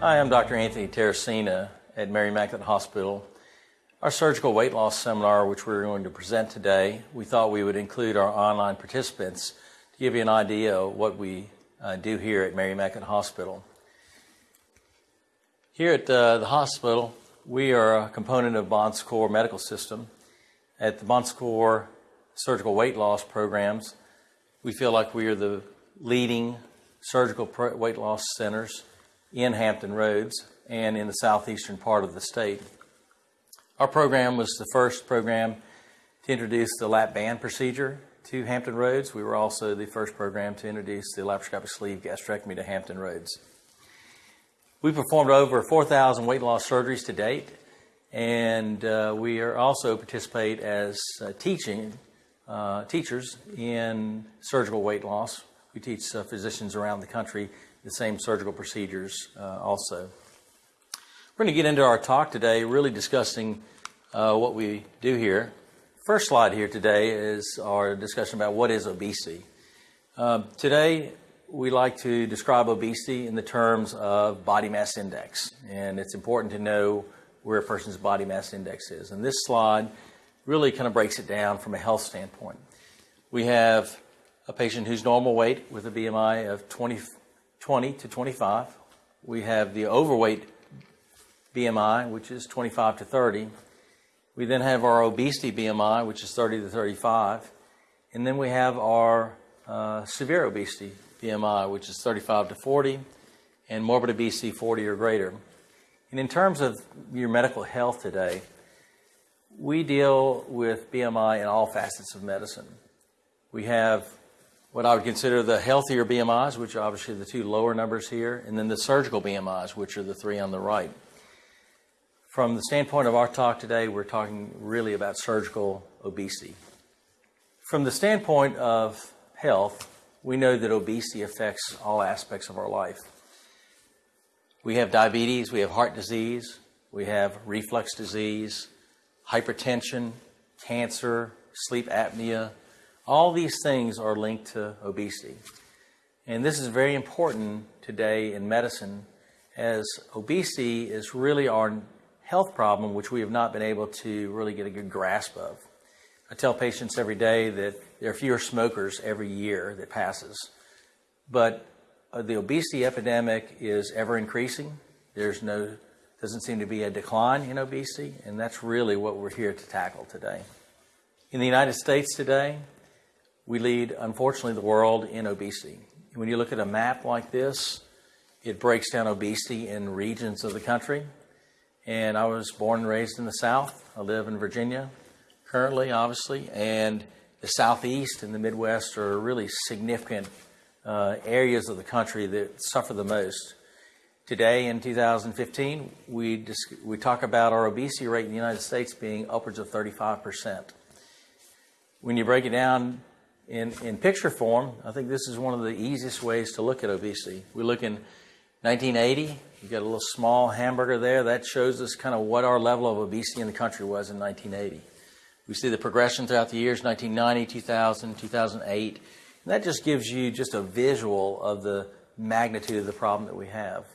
Hi, I'm Dr. Anthony Terracina at Mary Immaculate Hospital. Our surgical weight loss seminar, which we're going to present today, we thought we would include our online participants to give you an idea of what we uh, do here at Mary Immaculate Hospital. Here at uh, the hospital, we are a component of Bon Secours Medical System. At the Bon Secours surgical weight loss programs, we feel like we are the leading surgical weight loss centers in Hampton Roads and in the southeastern part of the state. Our program was the first program to introduce the lap band procedure to Hampton Roads. We were also the first program to introduce the laparoscopic sleeve gastrectomy to Hampton Roads. We performed over 4,000 weight loss surgeries to date, and uh, we are also participate as uh, teaching uh, teachers in surgical weight loss. We teach uh, physicians around the country the same surgical procedures uh, also. We're going to get into our talk today, really discussing uh, what we do here. First slide here today is our discussion about what is obesity. Uh, today, we like to describe obesity in the terms of body mass index, and it's important to know where a person's body mass index is. And this slide really kind of breaks it down from a health standpoint. We have a patient who's normal weight with a BMI of 20, 20 to 25. We have the overweight BMI, which is 25 to 30. We then have our obesity BMI, which is 30 to 35. And then we have our uh, severe obesity BMI, which is 35 to 40, and morbid obesity 40 or greater. And in terms of your medical health today, we deal with BMI in all facets of medicine. We have what I would consider the healthier BMIs, which are obviously the two lower numbers here, and then the surgical BMIs, which are the three on the right. From the standpoint of our talk today, we're talking really about surgical obesity. From the standpoint of health, we know that obesity affects all aspects of our life. We have diabetes, we have heart disease, we have reflux disease, hypertension, cancer, sleep apnea, all these things are linked to obesity. And this is very important today in medicine as obesity is really our health problem which we have not been able to really get a good grasp of. I tell patients every day that there are fewer smokers every year that passes. But uh, the obesity epidemic is ever increasing. There's no doesn't seem to be a decline in obesity, and that's really what we're here to tackle today. In the United States today, we lead, unfortunately, the world in obesity. When you look at a map like this, it breaks down obesity in regions of the country. And I was born and raised in the South. I live in Virginia currently, obviously, and the Southeast and the Midwest are really significant uh, areas of the country that suffer the most. Today, in 2015, we, we talk about our obesity rate in the United States being upwards of 35%. When you break it down in, in picture form, I think this is one of the easiest ways to look at obesity. We look in 1980, you got a little small hamburger there. That shows us kind of what our level of obesity in the country was in 1980. We see the progression throughout the years 1990, 2000, 2008. And that just gives you just a visual of the magnitude of the problem that we have.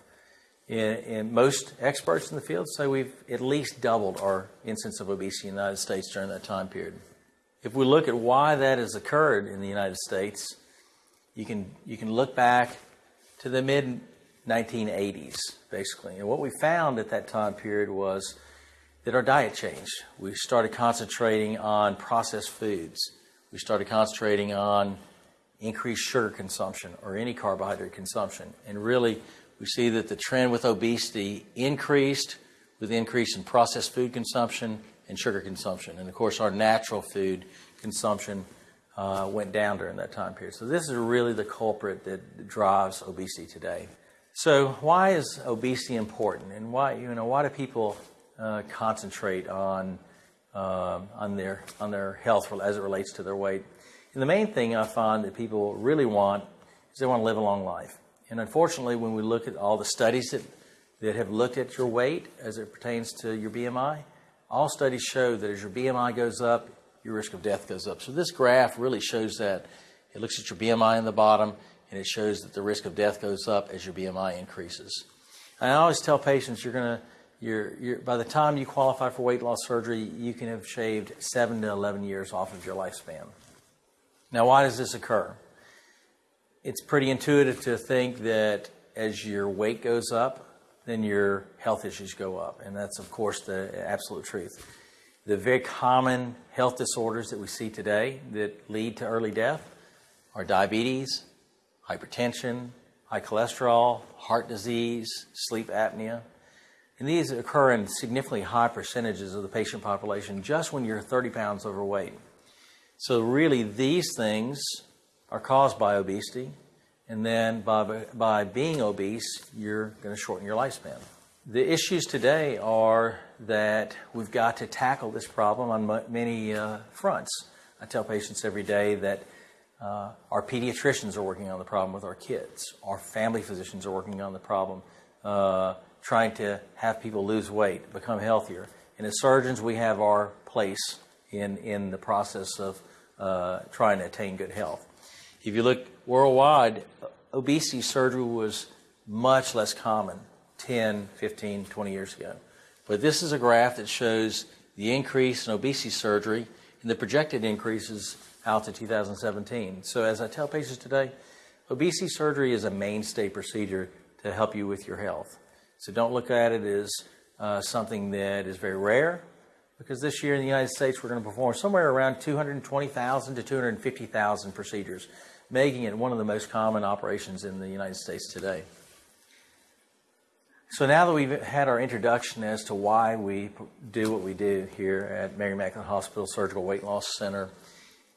And most experts in the field say we've at least doubled our incidence of obesity in the United States during that time period. If we look at why that has occurred in the United States, you can, you can look back to the mid 1980s, basically. And what we found at that time period was that our diet changed. We started concentrating on processed foods. We started concentrating on increased sugar consumption or any carbohydrate consumption. And really, we see that the trend with obesity increased with increase in processed food consumption and sugar consumption. And of course, our natural food consumption uh, went down during that time period. So, this is really the culprit that drives obesity today. So, why is obesity important, and why you know why do people uh, concentrate on uh, on their on their health as it relates to their weight? And the main thing I find that people really want is they want to live a long life. And unfortunately, when we look at all the studies that, that have looked at your weight as it pertains to your BMI, all studies show that as your BMI goes up, your risk of death goes up. So this graph really shows that. It looks at your BMI in the bottom, and it shows that the risk of death goes up as your BMI increases. And I always tell patients you're going to, you're, you're, by the time you qualify for weight loss surgery, you can have shaved 7 to 11 years off of your lifespan. Now, why does this occur? It's pretty intuitive to think that as your weight goes up, then your health issues go up. And that's, of course, the absolute truth. The very common health disorders that we see today that lead to early death are diabetes, hypertension, high cholesterol, heart disease, sleep apnea. And these occur in significantly high percentages of the patient population just when you're 30 pounds overweight. So, really, these things are caused by obesity, and then by, by being obese, you're going to shorten your lifespan. The issues today are that we've got to tackle this problem on many uh, fronts. I tell patients every day that uh, our pediatricians are working on the problem with our kids. Our family physicians are working on the problem, uh, trying to have people lose weight, become healthier. And as surgeons, we have our place in, in the process of uh, trying to attain good health. If you look worldwide, obesity surgery was much less common 10, 15, 20 years ago. But this is a graph that shows the increase in obesity surgery and the projected increases out to 2017. So, as I tell patients today, obesity surgery is a mainstay procedure to help you with your health. So, don't look at it as uh, something that is very rare, because this year in the United States we're going to perform somewhere around 220,000 to 250,000 procedures, making it one of the most common operations in the United States today. So now that we've had our introduction as to why we do what we do here at Mary Immaculate Hospital Surgical Weight Loss Center,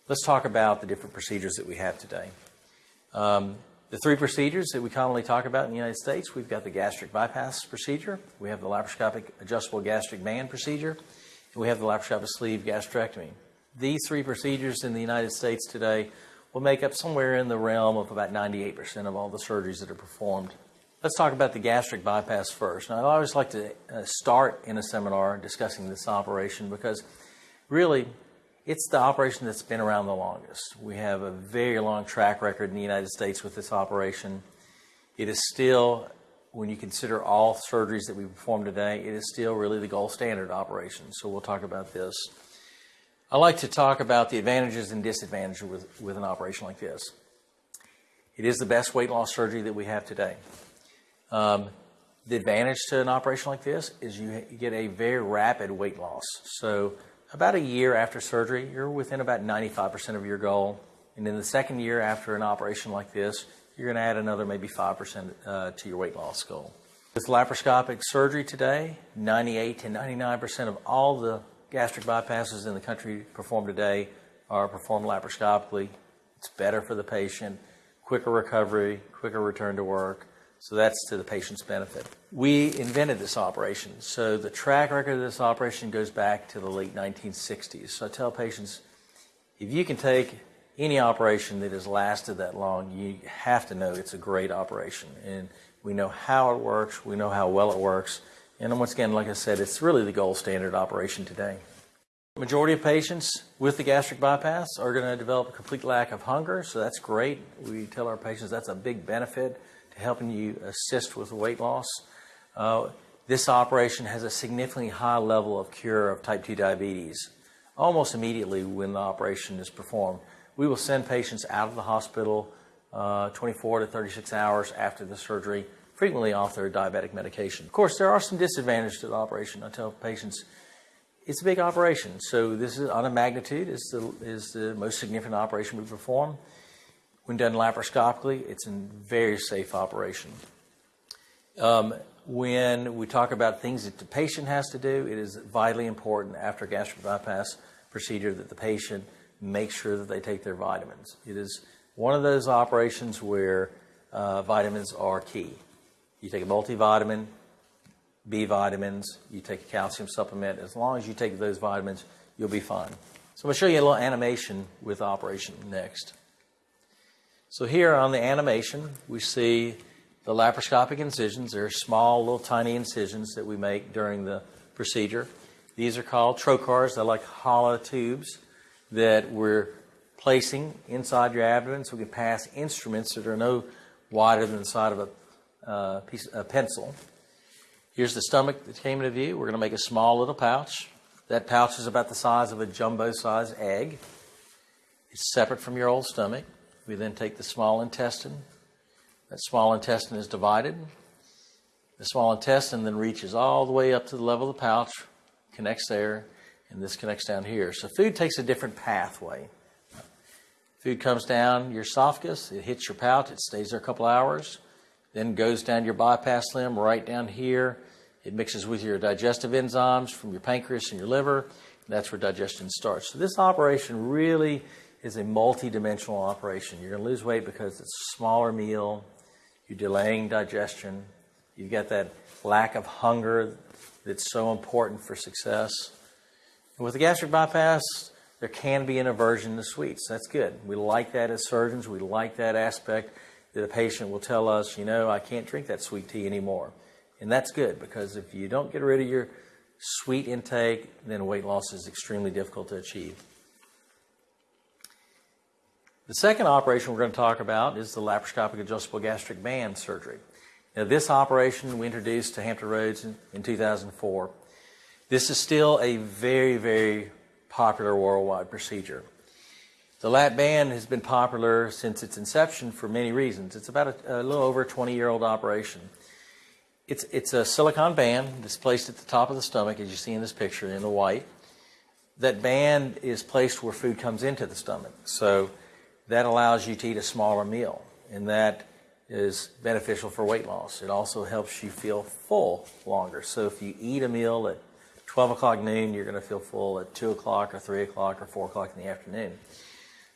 let's talk about the different procedures that we have today. Um, the three procedures that we commonly talk about in the United States, we've got the gastric bypass procedure, we have the laparoscopic adjustable gastric band procedure, and we have the laparoscopic sleeve gastrectomy. These three procedures in the United States today will make up somewhere in the realm of about 98% of all the surgeries that are performed Let's talk about the gastric bypass first. Now, I always like to uh, start in a seminar discussing this operation because really it's the operation that's been around the longest. We have a very long track record in the United States with this operation. It is still, when you consider all surgeries that we perform today, it is still really the gold standard operation. So we'll talk about this. I like to talk about the advantages and disadvantages with, with an operation like this. It is the best weight loss surgery that we have today. Um, the advantage to an operation like this is you get a very rapid weight loss. So, about a year after surgery, you're within about 95% of your goal. And in the second year after an operation like this, you're going to add another maybe 5% uh, to your weight loss goal. With laparoscopic surgery today, 98 to 99% of all the gastric bypasses in the country performed today are performed laparoscopically. It's better for the patient, quicker recovery, quicker return to work. So that's to the patient's benefit. We invented this operation. So the track record of this operation goes back to the late 1960s. So I tell patients if you can take any operation that has lasted that long, you have to know it's a great operation. And we know how it works, we know how well it works. And once again, like I said, it's really the gold standard operation today. Majority of patients with the gastric bypass are going to develop a complete lack of hunger, so that's great. We tell our patients that's a big benefit to helping you assist with weight loss. Uh, this operation has a significantly high level of cure of type 2 diabetes almost immediately when the operation is performed. We will send patients out of the hospital uh, 24 to 36 hours after the surgery, frequently off their diabetic medication. Of course, there are some disadvantages to the operation. I tell patients it's a big operation, so this is on a magnitude is the, is the most significant operation we perform. When done laparoscopically, it's a very safe operation. Um, when we talk about things that the patient has to do, it is vitally important after gastric bypass procedure that the patient make sure that they take their vitamins. It is one of those operations where uh, vitamins are key. You take a multivitamin, B vitamins, you take a calcium supplement. As long as you take those vitamins, you'll be fine. So I'm going to show you a little animation with operation next. So here on the animation, we see the laparoscopic incisions. They're small, little tiny incisions that we make during the procedure. These are called trocars. They're like hollow tubes that we're placing inside your abdomen so we can pass instruments that are no wider than the side of a, uh, piece, a pencil. Here's the stomach that came into view. We're going to make a small little pouch. That pouch is about the size of a jumbo size egg. It's separate from your old stomach. We then take the small intestine. That small intestine is divided. The small intestine then reaches all the way up to the level of the pouch, connects there, and this connects down here. So food takes a different pathway. Food comes down your esophagus, it hits your pouch, it stays there a couple hours, then goes down your bypass limb right down here. It mixes with your digestive enzymes from your pancreas and your liver. And that's where digestion starts. So this operation really is a multi-dimensional operation. You're going to lose weight because it's a smaller meal. You're delaying digestion. You've got that lack of hunger that's so important for success. And with the gastric bypass, there can be an aversion to sweets. That's good. We like that as surgeons. We like that aspect that a patient will tell us, you know, I can't drink that sweet tea anymore. And that's good because if you don't get rid of your sweet intake, then weight loss is extremely difficult to achieve. The second operation we're going to talk about is the laparoscopic adjustable gastric band surgery. Now, this operation we introduced to Hampton Roads in, in 2004. This is still a very, very popular worldwide procedure. The lap band has been popular since its inception for many reasons. It's about a, a little over a 20 year old operation. It's, it's a silicone band that's placed at the top of the stomach, as you see in this picture in the white. That band is placed where food comes into the stomach. So that allows you to eat a smaller meal, and that is beneficial for weight loss. It also helps you feel full longer. So if you eat a meal at 12 o'clock noon, you're going to feel full at 2 o'clock or 3 o'clock or 4 o'clock in the afternoon.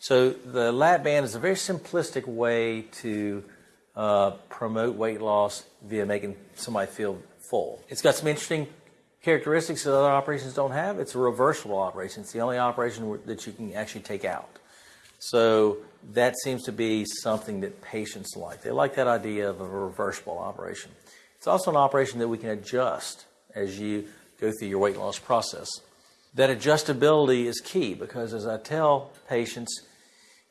So the lap band is a very simplistic way to uh, promote weight loss via making somebody feel full. It's got some interesting characteristics that other operations don't have. It's a reversible operation. It's the only operation that you can actually take out. So that seems to be something that patients like. They like that idea of a reversible operation. It's also an operation that we can adjust as you go through your weight loss process. That adjustability is key because, as I tell patients,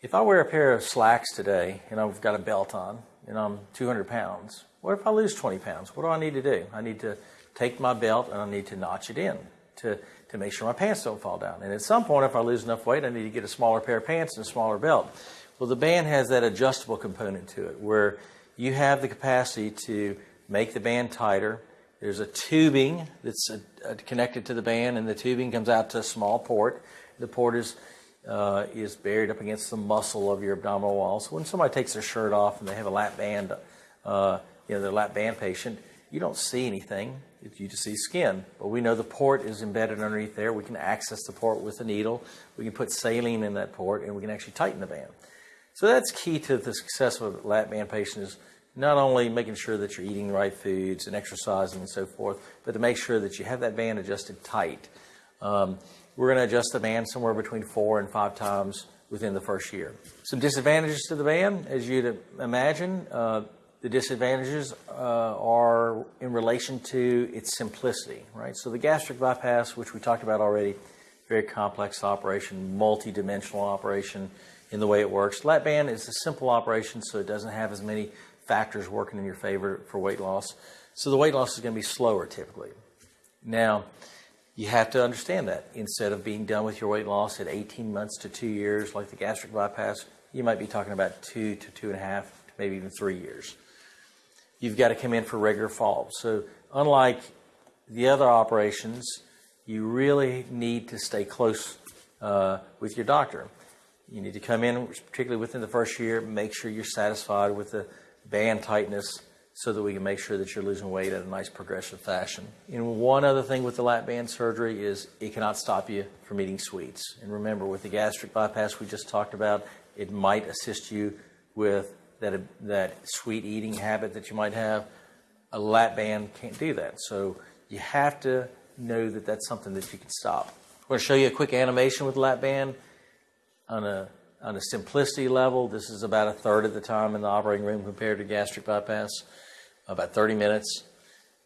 if I wear a pair of slacks today and I've got a belt on and I'm 200 pounds, what if I lose 20 pounds? What do I need to do? I need to take my belt and I need to notch it in to, to make sure my pants don't fall down. And at some point, if I lose enough weight, I need to get a smaller pair of pants and a smaller belt. Well, the band has that adjustable component to it where you have the capacity to make the band tighter there's a tubing that's a connected to the band, and the tubing comes out to a small port. The port is uh, is buried up against the muscle of your abdominal wall. So when somebody takes their shirt off and they have a lap band, uh, you know, the lap band patient, you don't see anything. You just see skin. But we know the port is embedded underneath there. We can access the port with a needle. We can put saline in that port, and we can actually tighten the band. So that's key to the success of a lap band patient is not only making sure that you're eating the right foods and exercising and so forth, but to make sure that you have that band adjusted tight. Um, we're going to adjust the band somewhere between four and five times within the first year. Some disadvantages to the band, as you'd imagine. Uh, the disadvantages uh, are in relation to its simplicity, right? So the gastric bypass, which we talked about already, very complex operation, multi-dimensional operation in the way it works. Lap band is a simple operation, so it doesn't have as many factors working in your favor for weight loss. So the weight loss is going to be slower typically. Now, you have to understand that. Instead of being done with your weight loss at 18 months to two years, like the gastric bypass, you might be talking about two to two and a half, to maybe even three years. You've got to come in for regular follow-up. So, unlike the other operations, you really need to stay close uh, with your doctor. You need to come in, particularly within the first year, make sure you're satisfied with the band tightness so that we can make sure that you're losing weight at a nice progressive fashion. And one other thing with the lap band surgery is it cannot stop you from eating sweets. And remember, with the gastric bypass we just talked about, it might assist you with that, that sweet eating habit that you might have. A lap band can't do that. So you have to know that that's something that you can stop. I'm going to show you a quick animation with lap band on a on a simplicity level, this is about a third of the time in the operating room compared to gastric bypass, about 30 minutes.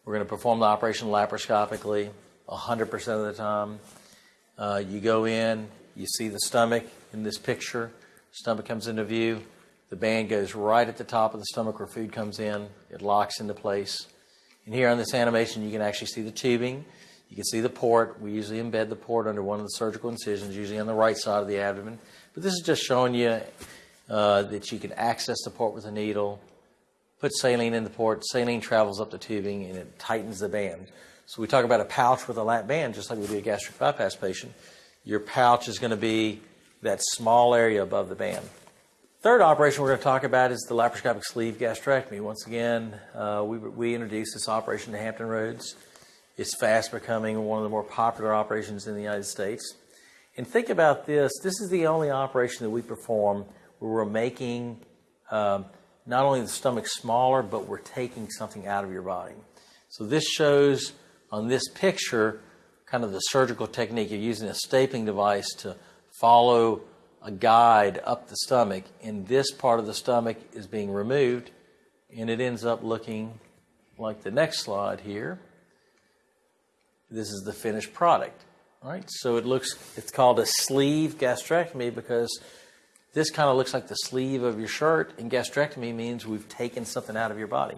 We're going to perform the operation laparoscopically 100% of the time. Uh, you go in, you see the stomach in this picture. Stomach comes into view. The band goes right at the top of the stomach where food comes in. It locks into place. And here on this animation, you can actually see the tubing. You can see the port. We usually embed the port under one of the surgical incisions, usually on the right side of the abdomen. But this is just showing you uh, that you can access the port with a needle, put saline in the port, saline travels up the tubing, and it tightens the band. So we talk about a pouch with a lap band, just like we do a gastric bypass patient. Your pouch is going to be that small area above the band. Third operation we're going to talk about is the laparoscopic sleeve gastrectomy. Once again, uh, we, we introduced this operation to Hampton Roads. It's fast becoming one of the more popular operations in the United States. And think about this this is the only operation that we perform where we're making um, not only the stomach smaller, but we're taking something out of your body. So this shows on this picture kind of the surgical technique You're using a stapling device to follow a guide up the stomach, and this part of the stomach is being removed, and it ends up looking like the next slide here. This is the finished product. Right? So it looks it's called a sleeve gastrectomy because this kind of looks like the sleeve of your shirt, and gastrectomy means we've taken something out of your body.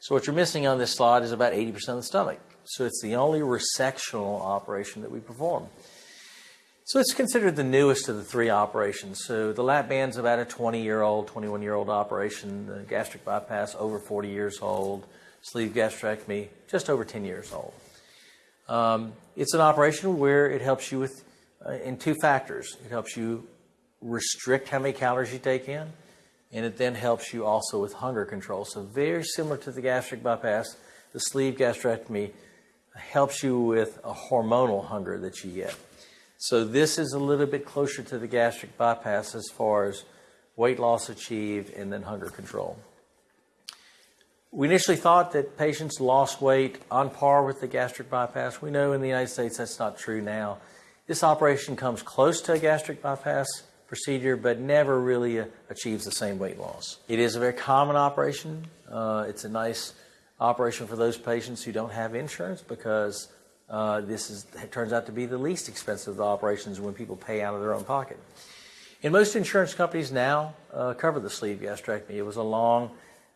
So what you're missing on this slide is about 80% of the stomach. So it's the only resectional operation that we perform. So it's considered the newest of the three operations. So the lap band's about a 20 year old, 21 year old operation. The gastric bypass, over 40 years old. Sleeve gastrectomy, just over 10 years old. Um, it's an operation where it helps you with uh, in two factors. It helps you restrict how many calories you take in, and it then helps you also with hunger control. So very similar to the gastric bypass, the sleeve gastrectomy helps you with a hormonal hunger that you get. So this is a little bit closer to the gastric bypass as far as weight loss achieved and then hunger control. We initially thought that patients lost weight on par with the gastric bypass. We know in the United States that's not true now. This operation comes close to a gastric bypass procedure, but never really uh, achieves the same weight loss. It is a very common operation. Uh, it's a nice operation for those patients who don't have insurance because uh, this is, turns out to be the least expensive of the operations when people pay out of their own pocket. And most insurance companies now uh, cover the sleeve gastrectomy. It was a long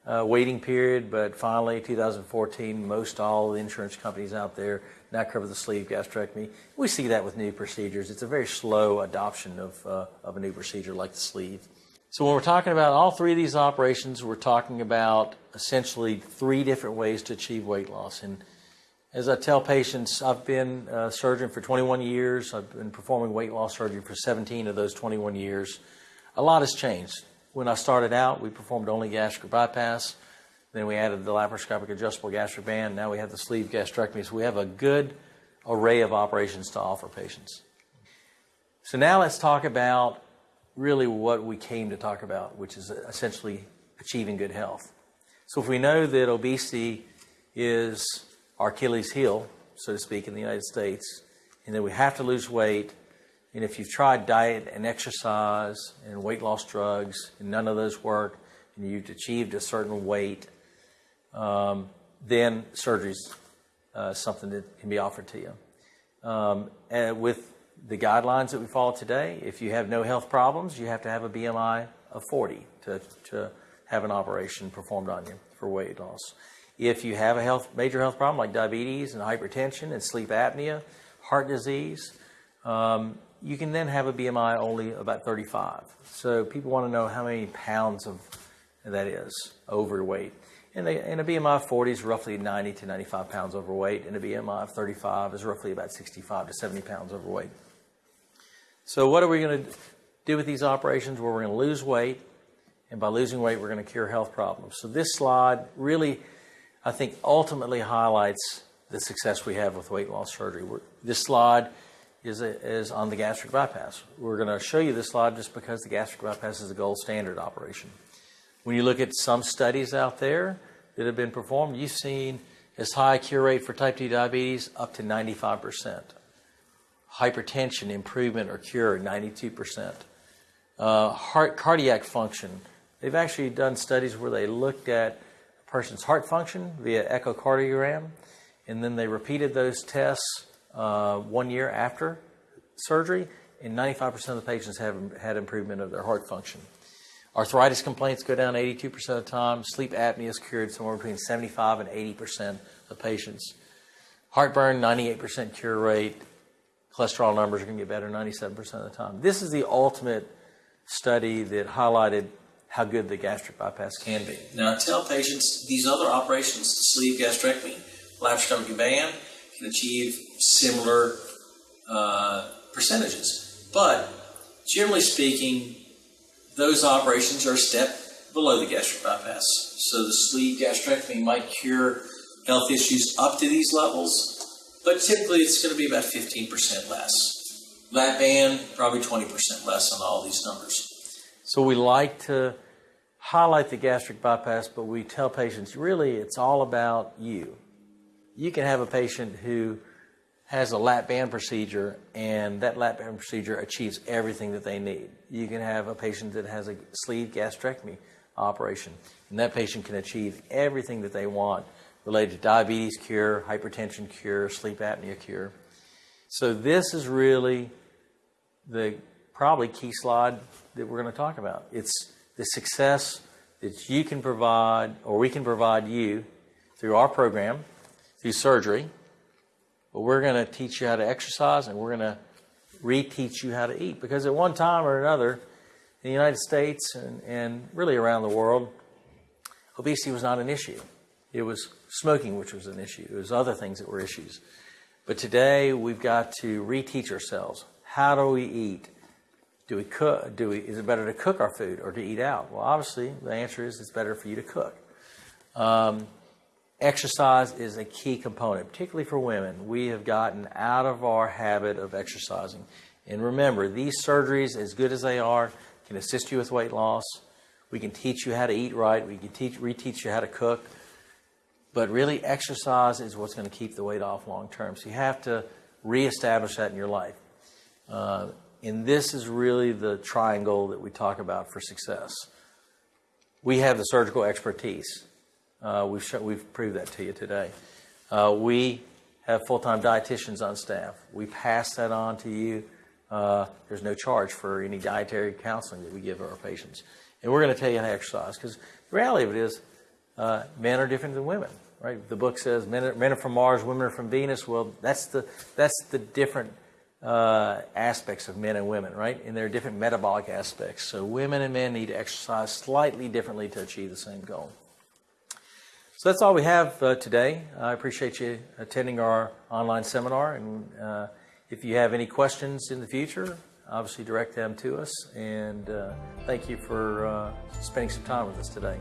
uh, waiting period, but finally, 2014, most all the insurance companies out there now cover the sleeve gastrectomy. We see that with new procedures. It's a very slow adoption of, uh, of a new procedure like the sleeve. So when we're talking about all three of these operations, we're talking about essentially three different ways to achieve weight loss. And as I tell patients, I've been a surgeon for 21 years. I've been performing weight loss surgery for 17 of those 21 years. A lot has changed. When I started out, we performed only gastric bypass. Then we added the laparoscopic adjustable gastric band. Now we have the sleeve gastrectomy. So we have a good array of operations to offer patients. So now let's talk about really what we came to talk about, which is essentially achieving good health. So if we know that obesity is our Achilles heel, so to speak, in the United States, and that we have to lose weight and if you've tried diet and exercise and weight loss drugs and none of those work, and you've achieved a certain weight, um, then surgery is uh, something that can be offered to you. Um, and with the guidelines that we follow today, if you have no health problems, you have to have a BMI of 40 to, to have an operation performed on you for weight loss. If you have a health, major health problem like diabetes and hypertension and sleep apnea, heart disease, um, you can then have a BMI only about 35. So people want to know how many pounds of that is overweight. And, they, and a BMI of 40 is roughly 90 to 95 pounds overweight, and a BMI of 35 is roughly about 65 to 70 pounds overweight. So what are we going to do with these operations? Where we're going to lose weight, and by losing weight, we're going to cure health problems. So this slide really, I think, ultimately highlights the success we have with weight loss surgery. We're, this slide is, is on the gastric bypass. We're going to show you this slide just because the gastric bypass is the gold standard operation. When you look at some studies out there that have been performed, you've seen as high a cure rate for type 2 diabetes up to 95%. Hypertension improvement or cure 92%. Uh, heart cardiac function. They've actually done studies where they looked at a person's heart function via echocardiogram, and then they repeated those tests uh, one year after surgery, and 95% of the patients have had improvement of their heart function. Arthritis complaints go down 82% of the time. Sleep apnea is cured somewhere between 75 and 80% of patients. Heartburn, 98% cure rate. Cholesterol numbers are going to get better 97% of the time. This is the ultimate study that highlighted how good the gastric bypass can be. Now, I tell patients these other operations, the sleeve gastrectomy, laparoscopic band, can achieve similar uh, percentages. But generally speaking, those operations are a step below the gastric bypass. So the sleeve gastrectomy might cure health issues up to these levels, but typically it's going to be about 15% less. Lap band, probably 20% less on all these numbers. So we like to highlight the gastric bypass, but we tell patients really it's all about you. You can have a patient who has a lap band procedure and that lap band procedure achieves everything that they need. You can have a patient that has a sleeve gastrectomy operation and that patient can achieve everything that they want related to diabetes cure, hypertension cure, sleep apnea cure. So this is really the probably key slide that we're going to talk about. It's the success that you can provide or we can provide you through our program, through surgery, but we're going to teach you how to exercise and we're going to reteach you how to eat. Because at one time or another, in the United States and, and really around the world, obesity was not an issue. It was smoking, which was an issue. It was other things that were issues. But today, we've got to reteach ourselves. How do we eat? Do we cook? Do we? Is it better to cook our food or to eat out? Well, obviously, the answer is it's better for you to cook. Um, exercise is a key component, particularly for women. We have gotten out of our habit of exercising. And remember, these surgeries, as good as they are, can assist you with weight loss. We can teach you how to eat right. We can teach, reteach you how to cook. But really, exercise is what's going to keep the weight off long term. So you have to reestablish that in your life. Uh, and this is really the triangle that we talk about for success. We have the surgical expertise. Uh, we've, show, we've proved that to you today. Uh, we have full time dietitians on staff. We pass that on to you. Uh, there's no charge for any dietary counseling that we give our patients. And we're going to tell you how to exercise because the reality of it is uh, men are different than women, right? The book says men are, men are from Mars, women are from Venus. Well, that's the, that's the different uh, aspects of men and women, right? And there are different metabolic aspects. So women and men need to exercise slightly differently to achieve the same goal. So that's all we have uh, today. I appreciate you attending our online seminar. And uh, if you have any questions in the future, obviously direct them to us. And uh, thank you for uh, spending some time with us today.